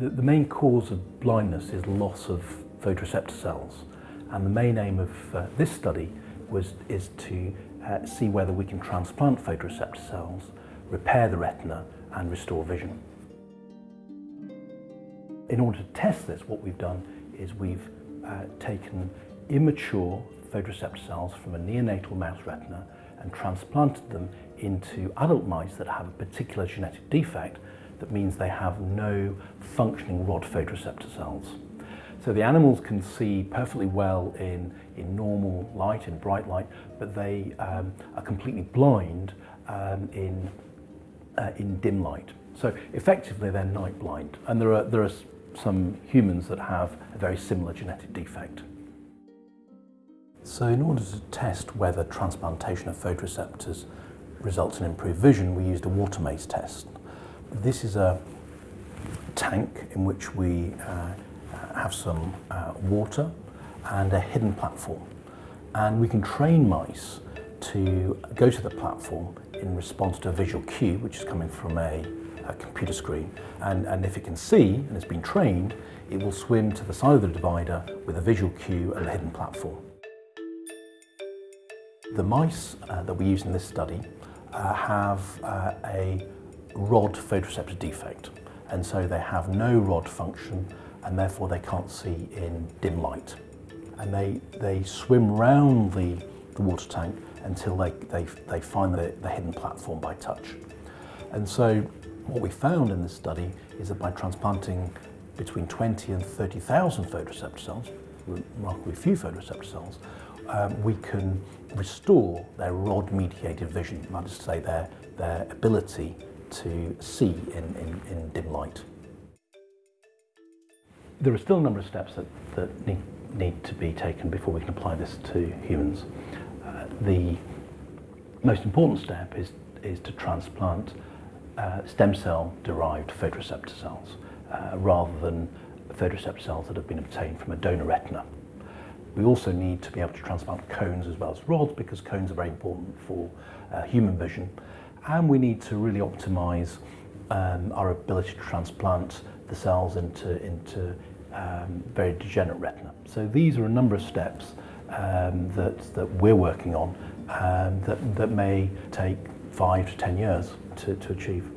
The, the main cause of blindness is loss of photoreceptor cells. And the main aim of uh, this study was, is to uh, see whether we can transplant photoreceptor cells, repair the retina and restore vision. In order to test this, what we've done is we've uh, taken immature photoreceptor cells from a neonatal mouse retina and transplanted them into adult mice that have a particular genetic defect that means they have no functioning rod photoreceptor cells. So the animals can see perfectly well in, in normal light, in bright light, but they um, are completely blind um, in, uh, in dim light. So effectively they're night blind. And there are, there are some humans that have a very similar genetic defect. So in order to test whether transplantation of photoreceptors results in improved vision, we used a water maze test. This is a tank in which we uh, have some uh, water and a hidden platform. And we can train mice to go to the platform in response to a visual cue, which is coming from a, a computer screen. And, and if it can see and it's been trained, it will swim to the side of the divider with a visual cue and the hidden platform. The mice uh, that we use in this study uh, have uh, a rod photoreceptor defect and so they have no rod function and therefore they can't see in dim light. And they, they swim round the, the water tank until they, they, they find the, the hidden platform by touch. And so what we found in this study is that by transplanting between 20 and 30,000 photoreceptor cells, remarkably few photoreceptor cells, um, we can restore their rod-mediated vision, that is to say their, their ability to see in, in, in dim light. There are still a number of steps that, that need, need to be taken before we can apply this to humans. Uh, the most important step is, is to transplant uh, stem cell derived photoreceptor cells uh, rather than photoreceptor cells that have been obtained from a donor retina. We also need to be able to transplant cones as well as rods because cones are very important for uh, human vision. and we need to really optimize um, our ability to transplant the cells into, into um, very degenerate retina. So these are a number of steps um, that, that we're working on um, that, that may take five to 10 years to, to achieve.